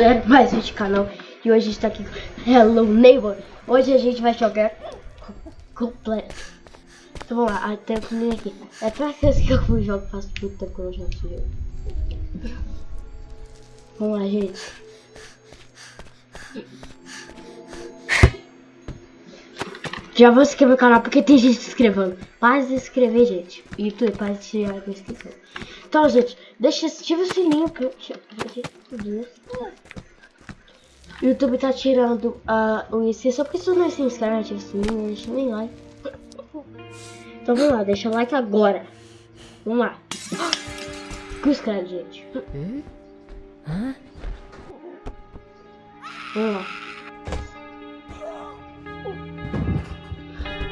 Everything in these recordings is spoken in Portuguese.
é mais vídeo canal e hoje a gente tá aqui Hello Neighbor. Hoje a gente vai jogar completo. Então vamos lá, até o aqui. É pra que eu jogo faz muito tempo que eu esse jogo. Vamos lá, gente. Já vou se inscrever no canal porque tem gente se inscrevendo. Para de se inscrever, gente. YouTube, para de tirar a inscrição. Então, gente, deixa, ativa o sininho que eu... O YouTube tá tirando uh, o IC, só porque se não se inscreve, ativa o sininho, deixa nem like. Então vamos lá, deixa like agora. Vamos lá. Inscreve, gente. Vamos lá.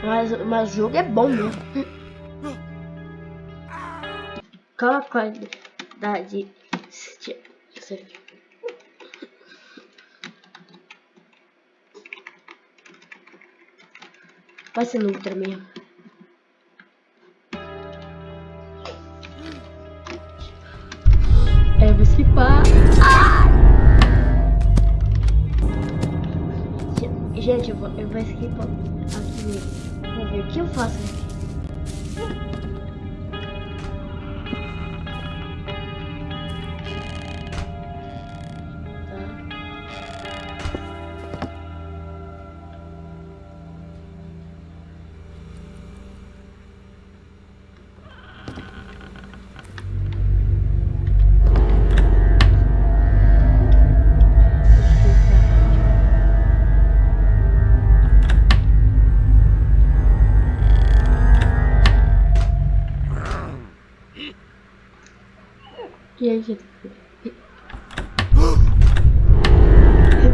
Mas, mas o jogo é bom mesmo. Qual a qualidade? Vai ser ultra mesmo. É, vou esquipar. Ah! Gente, eu vou, eu vou esquipar aqui mesmo. Ver o que eu faço aqui.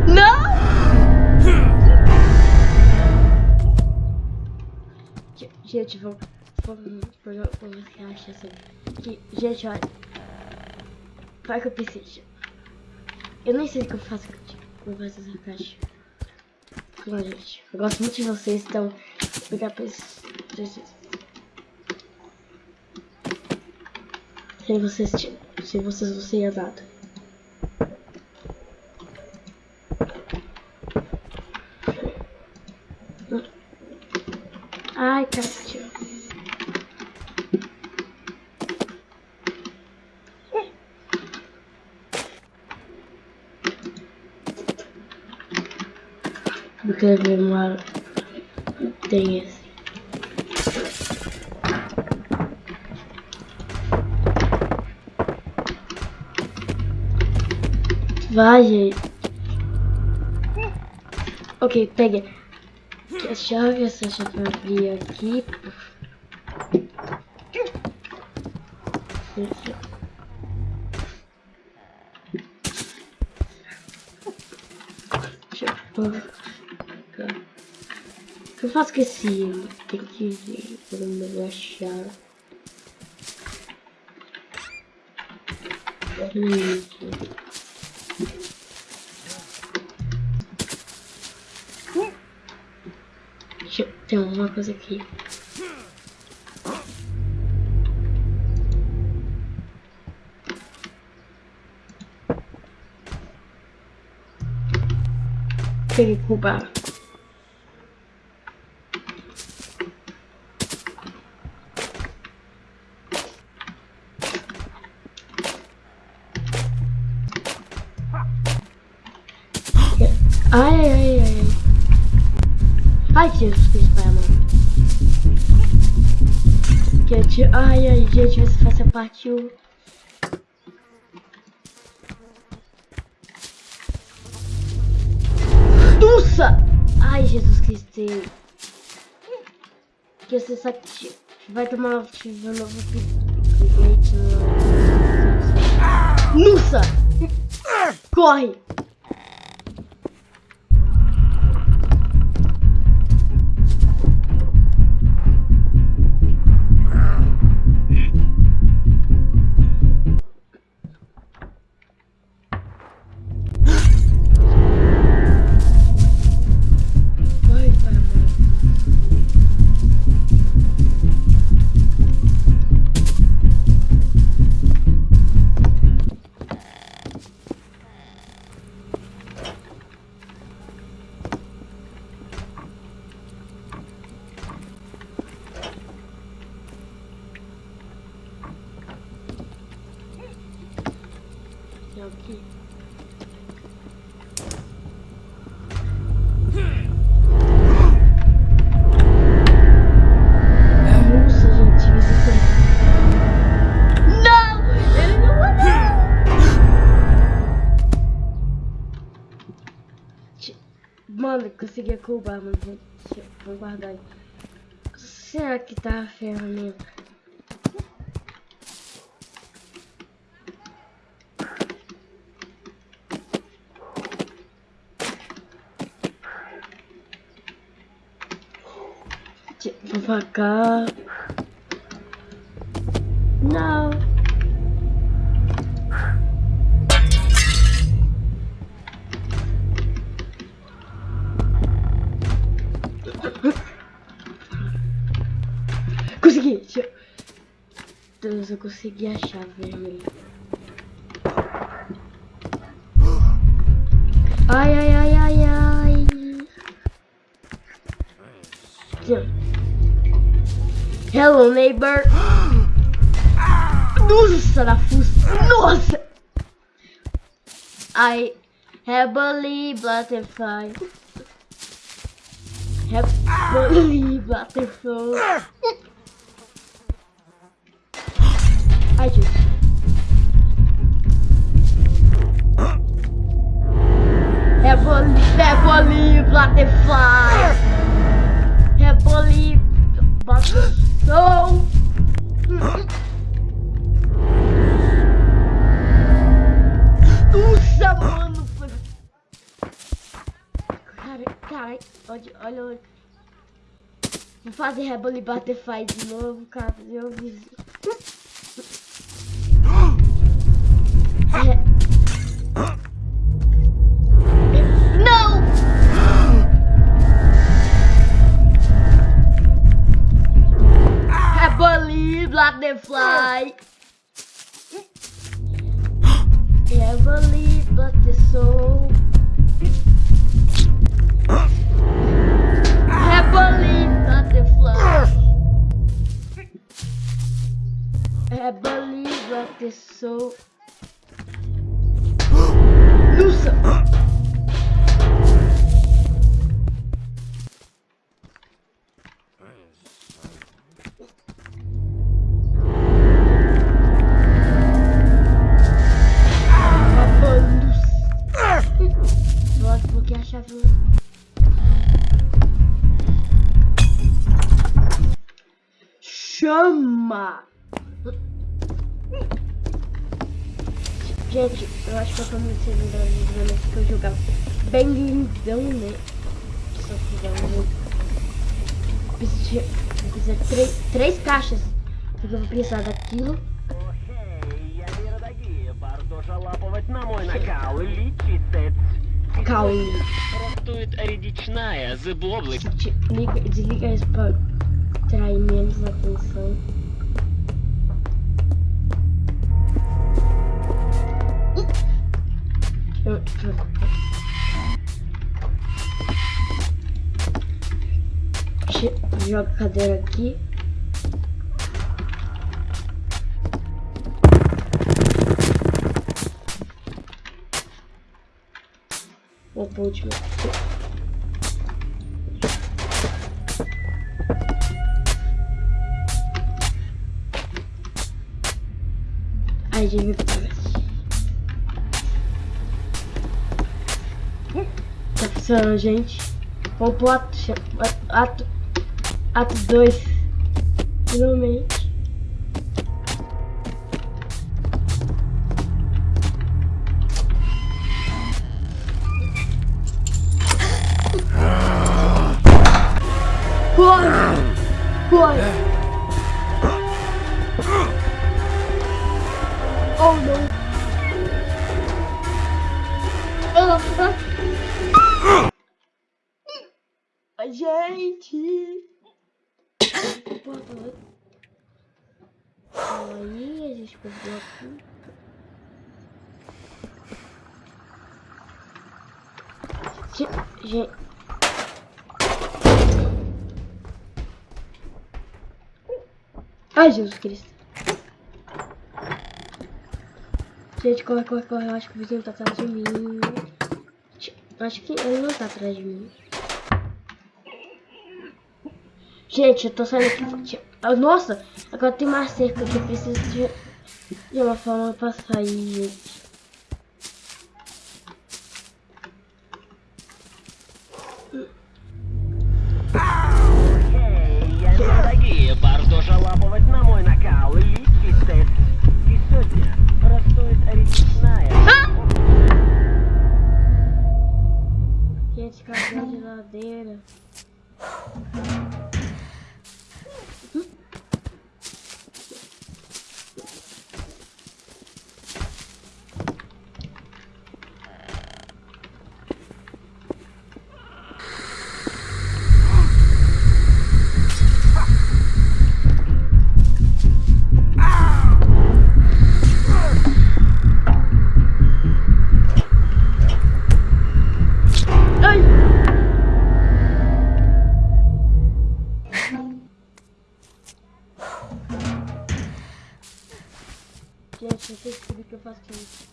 Não! Gente, vamos... Vamos... Vamos reachar assim. Gente, olha. Vai que eu preciso. Eu nem sei o que eu faço com essa caixa. Bom, gente, eu gosto muito de vocês, então... Obrigado por isso. Sem vocês, sem vocês não seria nada. Ai, cacete. Porque uma tem esse. Vai, gente. Ok, peguei. A chave, essa chave eu abrir aqui. Deixa eu... O que eu faço com esse... Tem que ver onde eu achar. Isso. Tem uma coisa aqui. Peguei roubar. Ai, ai, ai, ai. Jesus Cristo, pai, mano. Gente, ai, ai, gente, essa faz a parte 1. Nossa! Ai, Jesus Cristo. Que você sabe que vai tomar um novo update. Nossa! Corre! Morreu! Ti- Mano, consegui roubar, mano. Vou guardar aí. Será que tá a ferramenta? Cá. Não. Consegui! Deus, eu consegui a chave ai, ai, ai. Hello, neighbor. Nossa, fuça. Nossa! I heavily butterfly. Heavily butterfly. Ai, gente. Heavily, heavily butterfly. Heavily butterfly. Nossa, mano. foi- Cara, cara, olha, olha. Vou fazer Rebel Butterfly de novo, cara. Eu vi. É. Nossa! A chave. Chama! Gente, eu acho que eu tô muito segunda que eu jogava bem lindão, né? Só que vamos Precisa, precisa de três, três caixas. Porque eu vou precisar daquilo. Охей, я не радагие, варто жалапывать на мой накал, лечиться. Caule. Ростует редичная, зыблоблик. Te- Liga, desliga isso pra atrair menos atenção. Joga a cadeira aqui. Pro último. Ai, gente, funcionando, gente. Vamos pro ato. Ato. Ato 2. Finalmente. Corre! Corre! Oh não! Ah, gente. Aí, a gente pegou aqui. Gente. Ai, Jesus Cristo. Gente, corre, corre, corre. Eu acho que o vizinho tá atrás de mim. Acho que ele não tá atrás de mim. Gente, eu tô saindo aqui. Nossa, agora tem uma cerca que eu preciso de, de uma forma pra sair. first place.